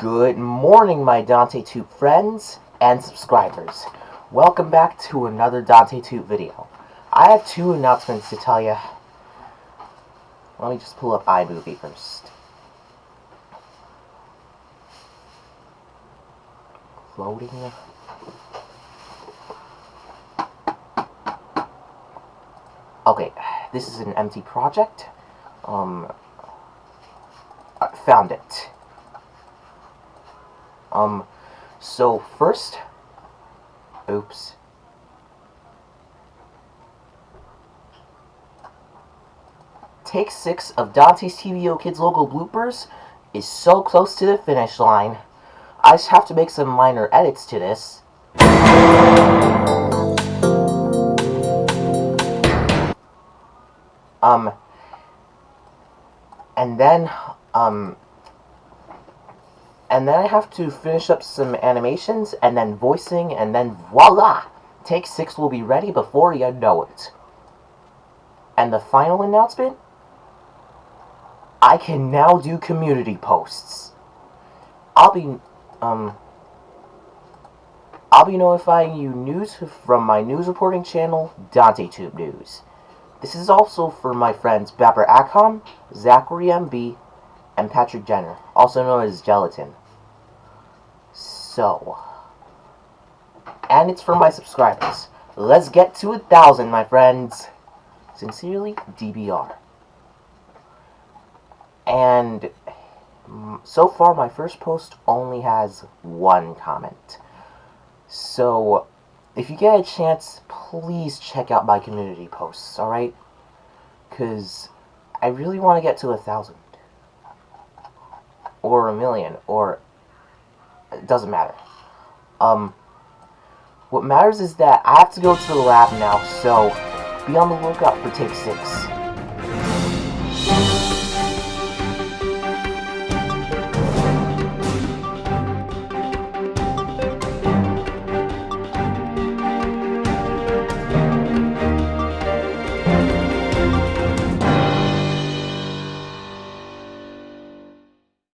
Good morning, my Dante Tube friends and subscribers. Welcome back to another Dante Tube video. I have two announcements to tell you. Let me just pull up iMovie first. Loading. Okay, this is an empty project. Um, I found it. Um, so first, oops. Take 6 of Dante's TVO Kids logo bloopers is so close to the finish line. I just have to make some minor edits to this. Um, and then, um, and then I have to finish up some animations, and then voicing, and then voila! Take 6 will be ready before you know it. And the final announcement? I can now do community posts. I'll be, um, I'll be notifying you news from my news reporting channel, DanteTube News. This is also for my friends Bapper Acom, Zachary MB, and Patrick Jenner, also known as Gelatin. So, and it's for my subscribers. Let's get to a thousand, my friends. Sincerely, DBR. And mm, so far, my first post only has one comment. So, if you get a chance, please check out my community posts, alright? Because I really want to get to a thousand. Or a million, or... It doesn't matter. Um, what matters is that I have to go to the lab now, so be on the lookout for take 6.